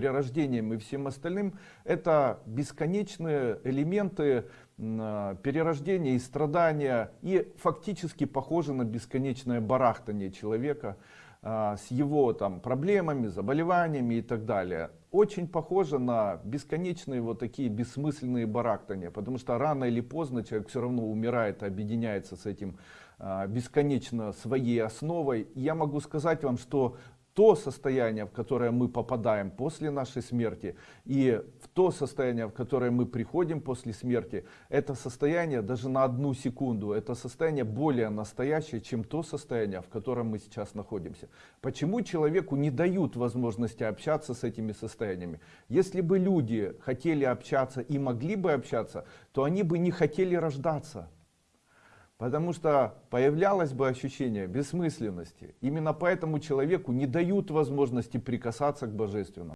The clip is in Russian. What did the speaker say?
перерождением и всем остальным, это бесконечные элементы м, перерождения и страдания, и фактически похоже на бесконечное барахтание человека а, с его там проблемами, заболеваниями и так далее. Очень похоже на бесконечные вот такие бессмысленные барахтания, потому что рано или поздно человек все равно умирает, объединяется с этим а, бесконечно своей основой. Я могу сказать вам, что то состояние, в которое мы попадаем после нашей смерти, и в то состояние, в которое мы приходим после смерти, это состояние даже на одну секунду, это состояние более настоящее, чем то состояние, в котором мы сейчас находимся. Почему человеку не дают возможности общаться с этими состояниями? Если бы люди хотели общаться и могли бы общаться, то они бы не хотели рождаться. Потому что появлялось бы ощущение бессмысленности. Именно поэтому человеку не дают возможности прикасаться к божественному.